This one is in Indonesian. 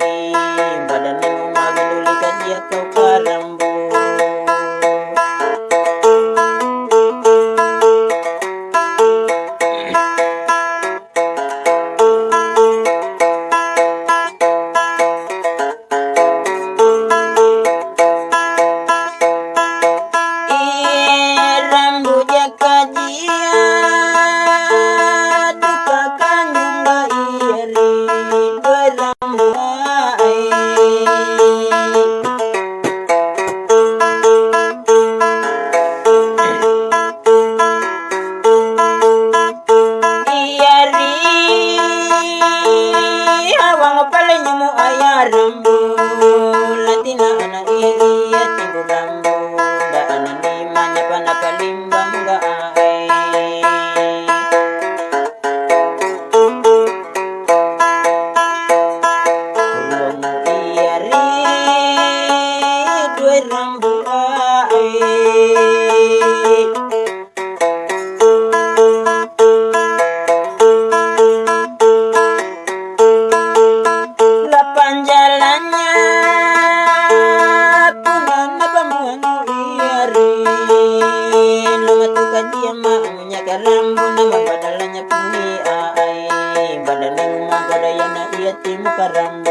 đi, mà đành Arum. nuiyarin lumatuka dia maunya karambu nama badannya badalanya puni ai badanang magadayana iya tim karambu